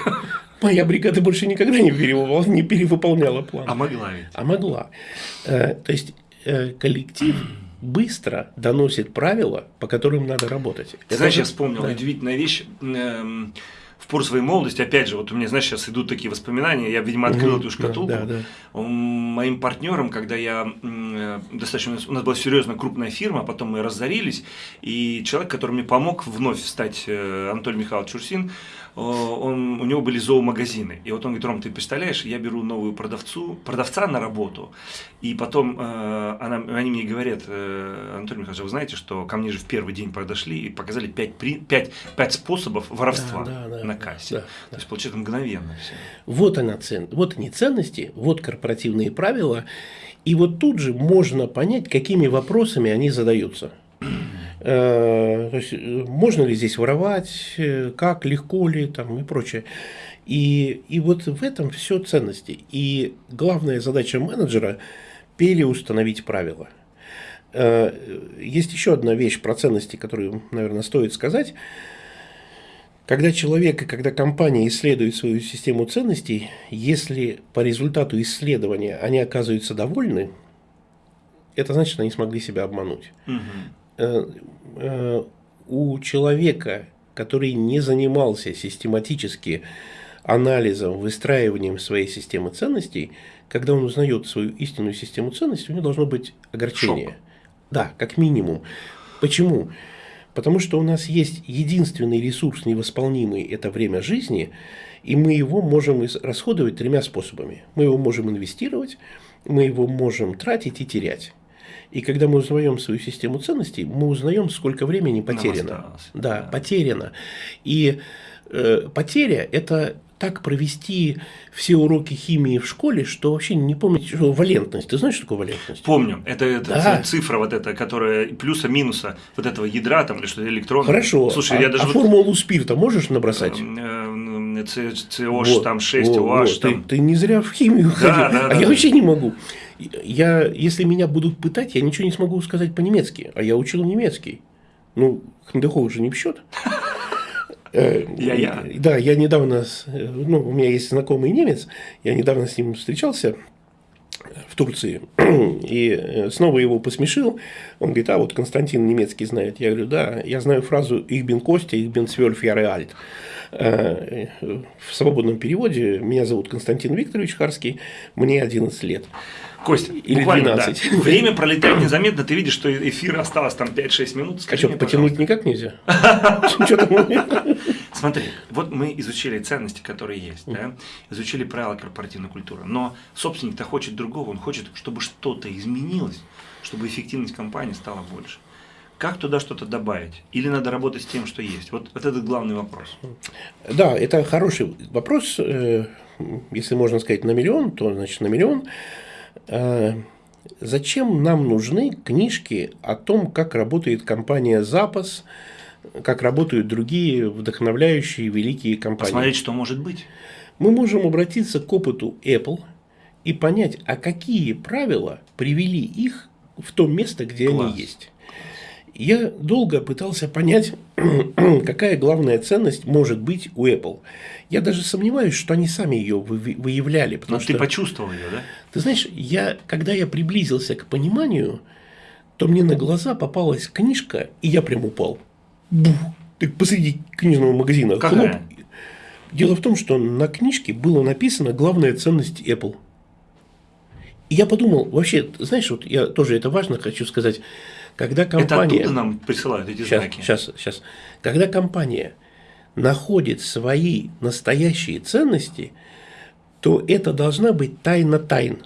Speaker 2: Моя бригада больше никогда не, перевыполняла, не перевыполняла план.
Speaker 1: А могла ведь?
Speaker 2: А могла. Э, то есть, э, коллектив *clears throat* быстро доносит правила, по которым надо работать.
Speaker 1: Ты знаешь, же... я вспомнил да. удивительная вещь. В пору своей молодости, опять же, вот у меня, знаешь, сейчас идут такие воспоминания, я, видимо, открыл угу, эту шкатулку. Да, да, да. Моим партнером, когда я э, достаточно, у нас была серьезная крупная фирма, потом мы разорились, и человек, который мне помог вновь стать э, Анатолий Михайлович Чурсин, он, у него были зоомагазины. И вот он говорит, Ром, ты представляешь, я беру новую продавцу, продавца на работу, и потом э, она, они мне говорят, э, Анатолий Михайлович, вы знаете, что ко мне же в первый день подошли и показали 5, 5, 5 способов воровства да, да, да, на кассе. Да, да, То есть, получается, мгновенно все.
Speaker 2: Вот, она цен... вот они ценности, вот корпоративные правила, и вот тут же можно понять, какими вопросами они задаются. Э, то есть, э, можно ли здесь воровать, э, как, легко ли там, и прочее. И, и вот в этом все ценности. И главная задача менеджера – переустановить правила. Есть еще одна вещь про ценности, которую, наверное, стоит сказать. Когда человек и когда компания исследует свою систему ценностей, если по результату исследования они оказываются довольны, это значит, они смогли себя обмануть. Угу. Э, э, у человека, который не занимался систематически анализом, выстраиванием своей системы ценностей, когда он узнает свою истинную систему ценностей, у него должно быть огорчение. Шок. Да, как минимум. Почему? Потому что у нас есть единственный ресурс невосполнимый – это время жизни, и мы его можем расходовать тремя способами. Мы его можем инвестировать, мы его можем тратить и терять. И когда мы узнаем свою систему ценностей, мы узнаем, сколько времени потеряно. Да, да, потеряно. И э, потеря – это так провести все уроки химии в школе, что вообще не помните, что валентность. Ты знаешь, что такое валентность?
Speaker 1: Помню. Это, это да. цифра вот эта, которая плюса-минуса вот этого ядра там или что электрон.
Speaker 2: Хорошо. Слушай, а, я даже а вот... формулу спирта можешь набросать?
Speaker 1: COH вот, там 6, вот, OH вот.
Speaker 2: там. Ты, ты не зря в химию да, ходил, да, а да, я да. вообще не могу. Я, если меня будут пытать, я ничего не смогу сказать по-немецки, а я учил немецкий. Ну, Хандехов уже не в счет.
Speaker 1: Э, я-я.
Speaker 2: Да, я недавно, ну, у меня есть знакомый немец, я недавно с ним встречался, в Турции. *clears throat* И э, снова его посмешил. Он говорит, а вот Константин немецкий знает. Я говорю, да, я знаю фразу «Ich bin Костя, ich bin zwölf Jahre alt». В свободном переводе меня зовут Константин Викторович Харский, мне 11 лет.
Speaker 1: Костя, Или буквально, 12. Да. *laughs* Время пролетает незаметно, ты видишь, что эфир осталось там 5-6 минут.
Speaker 2: Скажи а что, потянуть никак нельзя? *laughs*
Speaker 1: Смотри, вот мы изучили ценности, которые есть, да? изучили правила корпоративной культуры, но собственник-то хочет другого, он хочет, чтобы что-то изменилось, чтобы эффективность компании стала больше. Как туда что-то добавить? Или надо работать с тем, что есть? Вот, вот это главный вопрос.
Speaker 2: Да, это хороший вопрос. Э, если можно сказать на миллион, то значит на миллион. Э, зачем нам нужны книжки о том, как работает компания «Запас», как работают другие вдохновляющие великие компании?
Speaker 1: Посмотреть, что может быть.
Speaker 2: Мы можем обратиться к опыту Apple и понять, а какие правила привели их в то место, где Класс. они есть. Я долго пытался понять, *clears throat* какая главная ценность может быть у Apple. Я даже сомневаюсь, что они сами ее выявляли.
Speaker 1: Потому Но
Speaker 2: что,
Speaker 1: ты почувствовал ее, да?
Speaker 2: Ты знаешь, я, когда я приблизился к пониманию, то мне на глаза попалась книжка, и я прям упал. Бух! Ты посреди книжного магазина.
Speaker 1: Какая? Хлоп.
Speaker 2: Дело в том, что на книжке было написано главная ценность Apple. И я подумал, вообще, знаешь, вот я тоже это важно хочу сказать, когда компания...
Speaker 1: Это оттуда нам присылают эти
Speaker 2: сейчас,
Speaker 1: знаки?
Speaker 2: Сейчас, сейчас. Когда компания находит свои настоящие ценности, то это должна быть тайна тайн.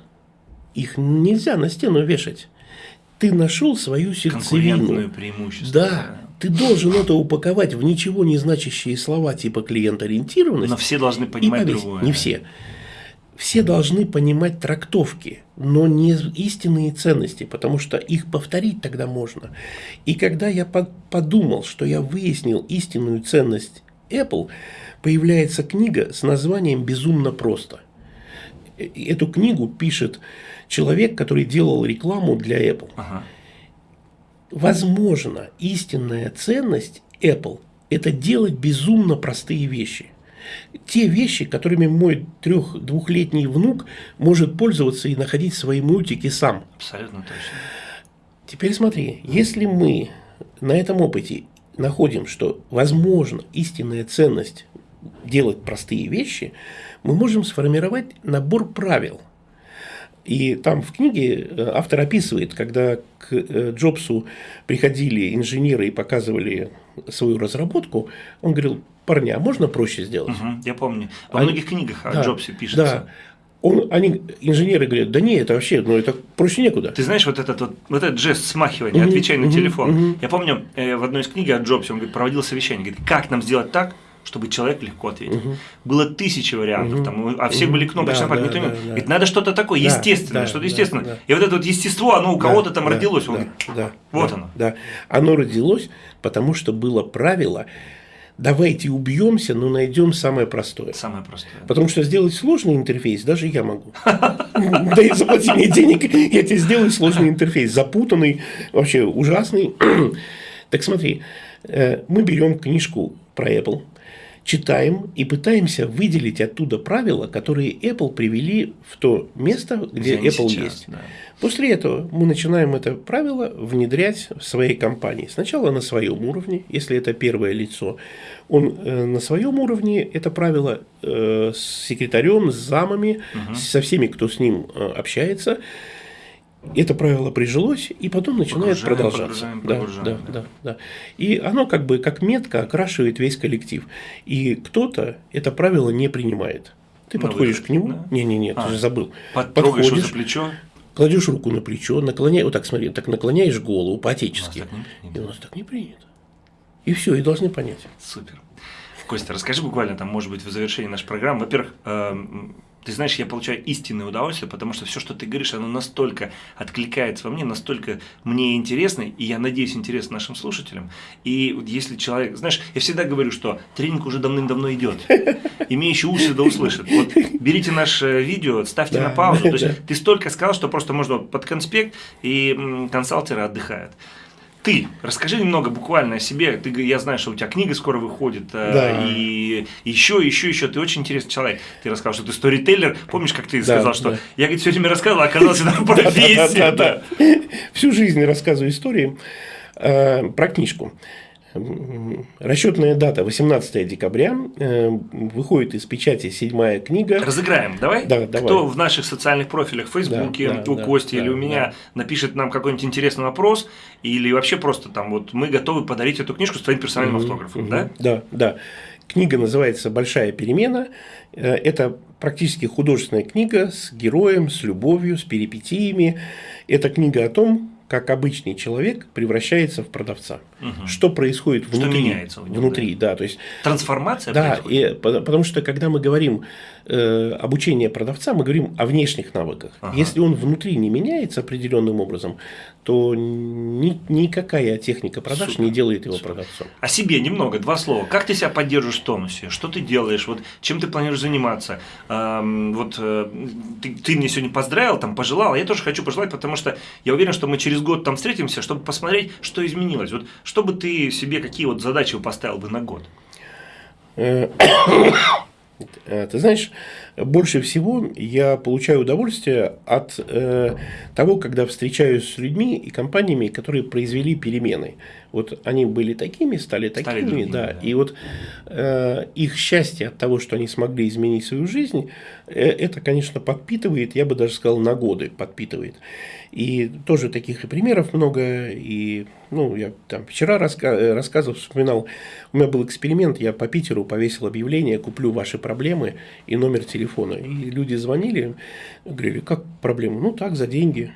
Speaker 2: Их нельзя на стену вешать. Ты нашел свою сердцевину.
Speaker 1: преимущество.
Speaker 2: Да, ты должен это упаковать в ничего не значащие слова типа клиент-ориентированность.
Speaker 1: Но все должны понимать другое.
Speaker 2: Не все все должны понимать трактовки, но не истинные ценности, потому что их повторить тогда можно. И когда я подумал, что я выяснил истинную ценность Apple, появляется книга с названием «Безумно просто». Э, эту книгу пишет человек, который делал рекламу для Apple. Ага. Возможно, истинная ценность Apple – это делать безумно простые вещи – те вещи, которыми мой трех-двухлетний внук может пользоваться и находить свои мультики сам.
Speaker 1: Абсолютно точно.
Speaker 2: Теперь смотри, если мы на этом опыте находим, что возможно истинная ценность делать простые вещи, мы можем сформировать набор правил. И там в книге э, автор описывает, когда к э, Джобсу приходили инженеры и показывали свою разработку, он говорил, парни, а можно проще сделать? Угу,
Speaker 1: я помню. Во они, многих книгах о Джобсе пишется.
Speaker 2: Да. Он, они, инженеры говорят, да не, это вообще, ну это проще некуда.
Speaker 1: Ты знаешь, вот этот вот, вот этот жест смахивания, угу, отвечай на угу, телефон. Угу. Я помню э, в одной из книг о Джобсе, он говорит, проводил совещание, говорит, как нам сделать так, чтобы человек легко ответил. Угу. Было тысячи вариантов, угу. там, а все угу. были кнопочные да, да, да, да. Ведь надо что-то такое да, естественное, да, что-то да, естественное. Да. И вот это вот естество, оно у кого-то там да, родилось. Он
Speaker 2: да,
Speaker 1: говорит,
Speaker 2: да,
Speaker 1: вот
Speaker 2: да,
Speaker 1: оно.
Speaker 2: Да. Оно родилось, потому что было правило давайте убьемся, но найдем самое простое.
Speaker 1: Самое простое.
Speaker 2: Потому что сделать сложный интерфейс даже я могу. Да и заплати мне денег, я тебе сделаю сложный интерфейс, запутанный, вообще ужасный. Так смотри, э, мы берем книжку про Apple, читаем и пытаемся выделить оттуда правила, которые Apple привели в то место, где, где Apple сейчас, есть. Да. После этого мы начинаем это правило внедрять в своей компании. Сначала на своем уровне, если это первое лицо, он э, на своем уровне это правило э, с секретарем, с замами, угу. со всеми, кто с ним э, общается это правило прижилось, и потом начинает Погружаем, продолжаться. Погружаем, да, да, да, да. И оно как бы как метка окрашивает весь коллектив. И кто-то это правило не принимает. Ты на подходишь выход, к нему, да? не-не-не, а, ты же забыл.
Speaker 1: Подходишь за плечо.
Speaker 2: Кладешь руку на плечо, наклоняешь, вот так смотри, так наклоняешь голову по-отечески. И у нас так не принято. И все, и должны понять.
Speaker 1: Супер. Костя, расскажи буквально, там, может быть, в завершении нашей программы. Во-первых, эм, ты знаешь, я получаю истинное удовольствие, потому что все, что ты говоришь, оно настолько откликается во мне, настолько мне интересно, и я надеюсь, интересно нашим слушателям. И вот если человек, знаешь, я всегда говорю, что тренинг уже давным-давно идет. Имеющий уши да услышит. Вот берите наше видео, ставьте да, на паузу. То есть ты столько сказал, что просто можно под конспект, и консалтеры отдыхают. Ты расскажи немного буквально о себе. Ты, я знаю, что у тебя книга скоро выходит, э,
Speaker 2: Да.
Speaker 1: и еще, еще, еще. Ты очень интересный человек. Ты рассказал, что ты сторителлер. Помнишь, как ты
Speaker 2: Да,
Speaker 1: сказал, что
Speaker 2: да.
Speaker 1: я говорит, все время рассказывал, а оказалось, это *laughs* профессия.
Speaker 2: Всю жизнь рассказываю истории э, про книжку. Расчетная дата 18 декабря. э, Выходит из печати седьмая книга.
Speaker 1: Разыграем, давай?
Speaker 2: Да, давай.
Speaker 1: Кто в наших социальных профилях, в Фейсбуке,
Speaker 2: Да, да,
Speaker 1: у
Speaker 2: да,
Speaker 1: Кости
Speaker 2: да,
Speaker 1: или у меня, напишет нам какой-нибудь интересный вопрос, или вообще просто там вот мы готовы подарить эту книжку с твоим персональным автографом,
Speaker 2: Мгм.
Speaker 1: да?
Speaker 2: Да, да. Книга называется «Большая перемена». Э, Это практически художественная книга с героем, с любовью, с перипетиями. Это книга о том, как обычный человек превращается в продавца.
Speaker 1: Мгм.
Speaker 2: Что происходит
Speaker 1: Что
Speaker 2: внутри.
Speaker 1: меняется в нем,
Speaker 2: внутри, да. То есть
Speaker 1: Трансформация
Speaker 2: Да,
Speaker 1: происходит?
Speaker 2: и, по- потому что когда мы говорим э, обучение продавца, мы говорим о внешних навыках.
Speaker 1: Ага.
Speaker 2: Если он внутри не меняется определенным образом, то ни- никакая техника продаж
Speaker 1: Супер,
Speaker 2: не делает его
Speaker 1: супер.
Speaker 2: продавцом.
Speaker 1: О себе немного, два слова. Как ты себя поддерживаешь в тонусе? Что ты делаешь? Вот чем ты планируешь заниматься? Эм, вот э, ты, ты мне сегодня поздравил, там пожелал, а я тоже хочу пожелать, потому что я уверен, что мы через год там встретимся, чтобы посмотреть, что изменилось. Вот что бы ты себе, какие вот задачи поставил бы на год?
Speaker 2: Э, *coughs* э, Ты знаешь, больше всего я получаю удовольствие от э, того, когда встречаюсь с людьми и компаниями, которые произвели перемены. Вот они были такими, стали такими,
Speaker 1: другими,
Speaker 2: да,
Speaker 1: да.
Speaker 2: И вот э, их счастье от того, что они смогли изменить свою жизнь, э, это, конечно, подпитывает, я бы даже сказал, на годы подпитывает. И тоже таких и примеров много. И, ну, я там вчера раска- э, рассказывал, вспоминал, у меня был эксперимент, я по Питеру повесил объявление, куплю ваши проблемы и номер телефона. И люди звонили, говорили, как проблемы? Ну, так, за деньги.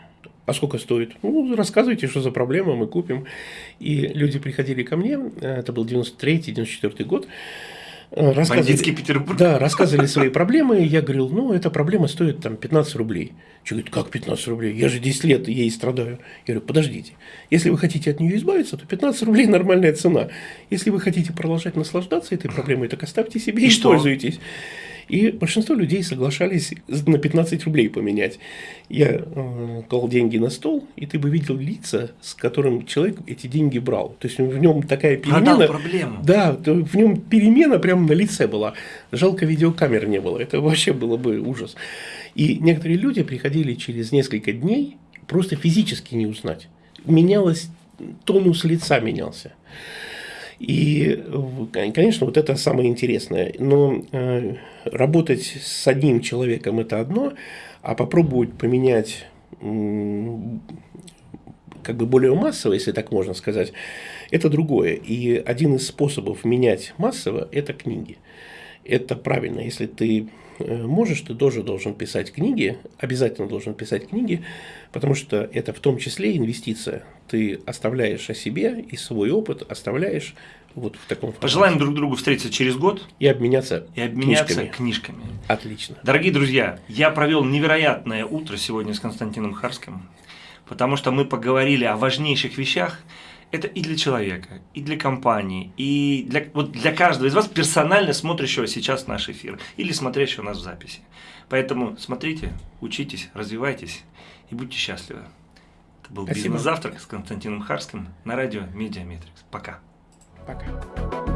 Speaker 2: А сколько стоит? Ну, рассказывайте, что за проблема, мы купим. И люди приходили ко мне, это был 93-94 год, рассказывали-
Speaker 1: Петербург.
Speaker 2: да, рассказывали свои проблемы, я говорил, ну, эта проблема стоит там 15 рублей. Человек говорит, как 15 рублей? Я же 10 лет ей страдаю. Я говорю, подождите, если вы хотите от нее избавиться, то 15 рублей нормальная цена. Если вы хотите продолжать наслаждаться этой проблемой, так оставьте себе и,
Speaker 1: И что?
Speaker 2: пользуйтесь. И большинство людей соглашались на 15 рублей поменять. Я э, клал деньги на стол, и ты бы видел лица, с которым человек эти деньги брал. То есть в нем такая
Speaker 1: Продал
Speaker 2: перемена.
Speaker 1: проблему.
Speaker 2: Да, в нем перемена прямо на лице была. Жалко, видеокамер не было. Это вообще было бы ужас. И некоторые люди приходили через несколько дней просто физически не узнать. Менялось, тонус лица менялся. И, конечно, вот это самое интересное. Но э, работать с одним человеком это одно, а попробовать поменять как бы более массово, если так можно сказать, это другое. И один из способов менять массово – это книги. Это правильно. Если ты э, можешь, ты тоже должен писать книги, обязательно должен писать книги, потому что это в том числе инвестиция. Ты оставляешь о себе и свой опыт оставляешь вот в таком формате.
Speaker 1: Пожелаем друг другу встретиться через год
Speaker 2: И обменяться
Speaker 1: и обменяться
Speaker 2: книжками.
Speaker 1: книжками.
Speaker 2: Отлично.
Speaker 1: Дорогие друзья, я провел невероятное утро сегодня с Константином Харским, потому что мы поговорили о важнейших вещах. Это и для человека, и для компании, и для, вот для каждого из вас, персонально смотрящего сейчас наш эфир или смотрящего нас в записи. Поэтому смотрите, учитесь, развивайтесь и будьте счастливы. Это был
Speaker 2: Спасибо.
Speaker 1: «Бизнес-завтрак» с Константином Харским на радио «MediaMetrics». Пока.
Speaker 2: Пока.